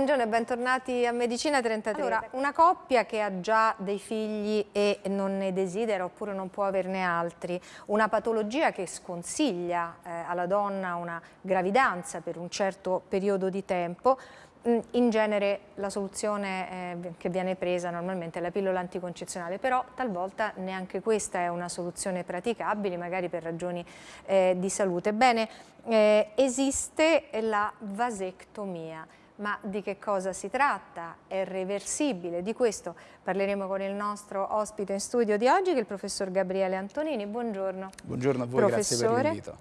Buongiorno e bentornati a Medicina 33. Allora, una coppia che ha già dei figli e non ne desidera oppure non può averne altri, una patologia che sconsiglia eh, alla donna una gravidanza per un certo periodo di tempo, mm, in genere la soluzione eh, che viene presa normalmente è la pillola anticoncezionale, però talvolta neanche questa è una soluzione praticabile, magari per ragioni eh, di salute. Bene, eh, esiste la vasectomia. Ma di che cosa si tratta? È reversibile? Di questo parleremo con il nostro ospite in studio di oggi, che è il professor Gabriele Antonini. Buongiorno. Buongiorno a voi, Professore, grazie per l'invito.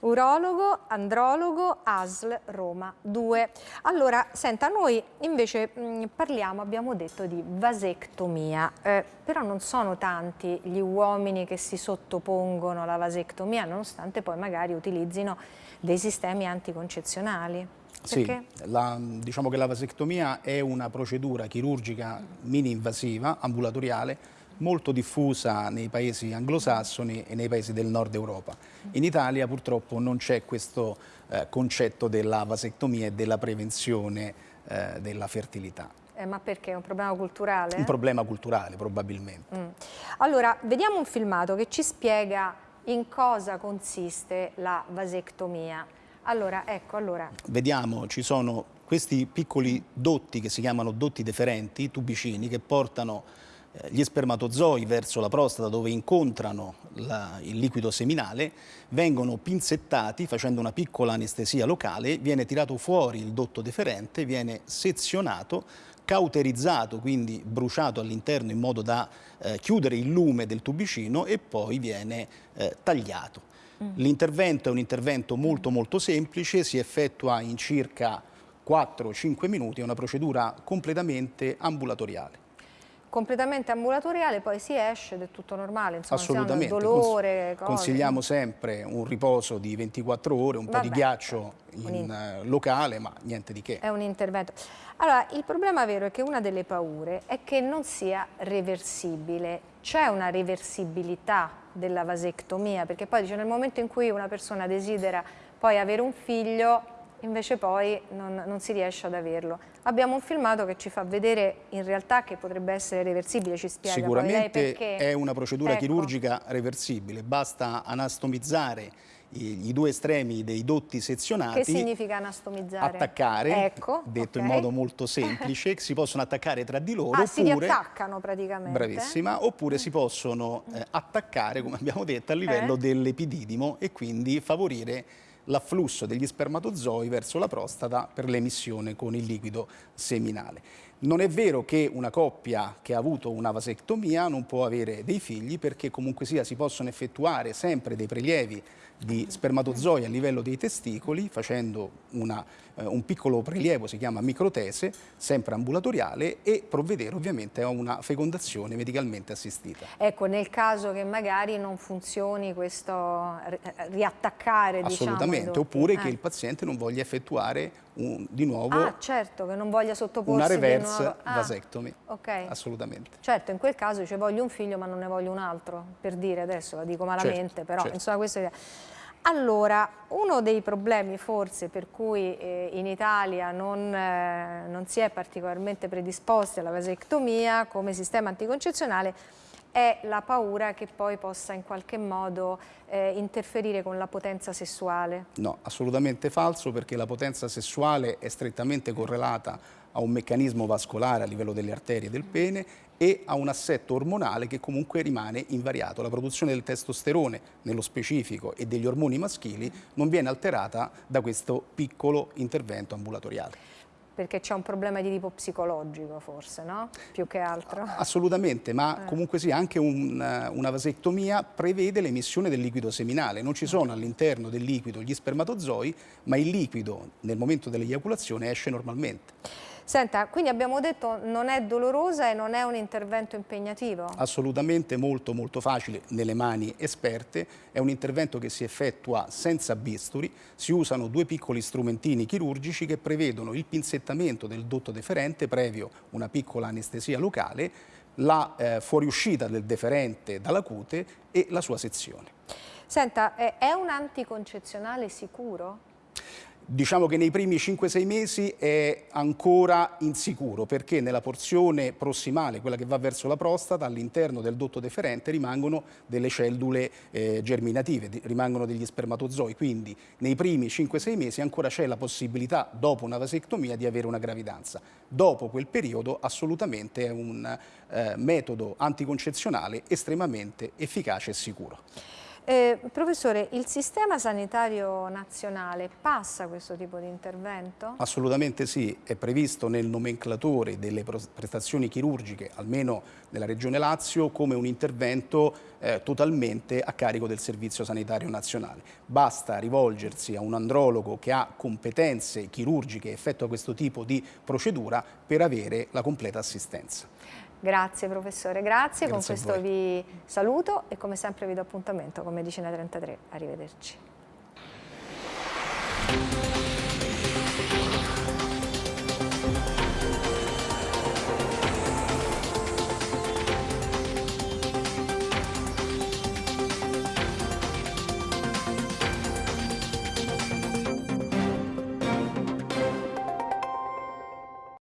Urologo, andrologo, ASL Roma 2. Allora, senta, noi invece mh, parliamo, abbiamo detto, di vasectomia, eh, però non sono tanti gli uomini che si sottopongono alla vasectomia, nonostante poi magari utilizzino dei sistemi anticoncezionali. Sì, la, diciamo che la vasectomia è una procedura chirurgica mini-invasiva, ambulatoriale, molto diffusa nei paesi anglosassoni e nei paesi del nord Europa. In Italia purtroppo non c'è questo eh, concetto della vasectomia e della prevenzione eh, della fertilità. Eh, ma perché? È un problema culturale? Un problema culturale, probabilmente. Mm. Allora, vediamo un filmato che ci spiega in cosa consiste la vasectomia. Allora, ecco, allora. Vediamo, ci sono questi piccoli dotti che si chiamano dotti deferenti, tubicini, che portano gli spermatozoi verso la prostata dove incontrano la, il liquido seminale, vengono pinzettati facendo una piccola anestesia locale, viene tirato fuori il dotto deferente, viene sezionato, cauterizzato, quindi bruciato all'interno in modo da eh, chiudere il lume del tubicino e poi viene eh, tagliato. Mm. L'intervento è un intervento molto molto semplice, si effettua in circa 4-5 minuti, è una procedura completamente ambulatoriale completamente ambulatoriale, poi si esce ed è tutto normale, insomma, Assolutamente. dolore, cose. Consigliamo sempre un riposo di 24 ore, un Vabbè, po' di ghiaccio in, in eh, locale, ma niente di che. È un intervento. Allora, il problema vero è che una delle paure è che non sia reversibile. C'è una reversibilità della vasectomia, perché poi dice nel momento in cui una persona desidera poi avere un figlio, invece poi non, non, si riesce ad averlo. Abbiamo un filmato che ci fa vedere in realtà che potrebbe essere reversibile, ci spiega Sicuramente è una procedura ecco. chirurgica reversibile, basta anastomizzare i, i, due estremi dei dotti sezionati. Che significa anastomizzare? Attaccare, ecco, detto okay. in modo molto semplice, si possono attaccare tra di loro. Ah, oppure, si riattaccano praticamente. Bravissima, oppure si possono eh, attaccare, come abbiamo detto, a livello eh? dell'epididimo e quindi favorire l'afflusso degli spermatozoi verso la prostata per l'emissione con il liquido seminale. Non è vero che una coppia che ha avuto una vasectomia non può avere dei figli perché comunque sia si possono effettuare sempre dei prelievi di spermatozoi a livello dei testicoli facendo una, eh, un piccolo prelievo, si chiama microtese, sempre ambulatoriale e provvedere ovviamente a una fecondazione medicalmente assistita. Ecco, nel caso che magari non funzioni questo riattaccare diciamo, Assolutamente, diciamo, oppure eh. che il paziente non voglia effettuare un, di nuovo ah, certo, che non voglia sottoporsi una reverse ah, vasectomy. Okay. Assolutamente. Certo, in quel caso dice voglio un figlio ma non ne voglio un altro, per dire adesso, la dico malamente, certo, però certo. insomma questo è... Allora, uno dei problemi forse per cui eh, in Italia non, eh, non si è particolarmente predisposti alla vasectomia come sistema anticoncezionale è la paura che poi possa in qualche modo eh, interferire con la potenza sessuale. No, assolutamente falso perché la potenza sessuale è strettamente correlata a un meccanismo vascolare a livello delle arterie del pene e a un assetto ormonale che comunque rimane invariato. La produzione del testosterone, nello specifico, e degli ormoni maschili non viene alterata da questo piccolo intervento ambulatoriale perché c'è un problema di tipo psicologico forse, no? Più che altro. Assolutamente, ma eh. comunque sì, anche un, una vasectomia prevede l'emissione del liquido seminale. Non ci sono all'interno del liquido gli spermatozoi, ma il liquido nel momento dell'eiaculazione esce normalmente. Senta, quindi abbiamo detto non è dolorosa e non è un intervento impegnativo? Assolutamente molto molto facile nelle mani esperte, è un intervento che si effettua senza bisturi, si usano due piccoli strumentini chirurgici che prevedono il pinzettamento del dotto deferente previo una piccola anestesia locale, la eh, fuoriuscita del deferente dalla cute e la sua sezione. Senta, è un anticoncezionale sicuro? Diciamo che nei primi 5-6 mesi è ancora insicuro perché nella porzione prossimale, quella che va verso la prostata, all'interno del dotto deferente rimangono delle cellule eh, germinative, rimangono degli spermatozoi, quindi nei primi 5-6 mesi ancora c'è la possibilità, dopo una vasectomia, di avere una gravidanza. Dopo quel periodo assolutamente è un eh, metodo anticoncezionale estremamente efficace e sicuro. Eh, professore, il sistema sanitario nazionale passa questo tipo di intervento? Assolutamente sì, è previsto nel nomenclatore delle prestazioni chirurgiche, almeno nella Regione Lazio, come un intervento eh, totalmente a carico del Servizio Sanitario Nazionale. Basta rivolgersi a un andrologo che ha competenze chirurgiche effettua questo tipo di procedura per avere la completa assistenza. Grazie professore, grazie, grazie con questo vi saluto e come sempre vi do appuntamento con Medicina 33, arrivederci.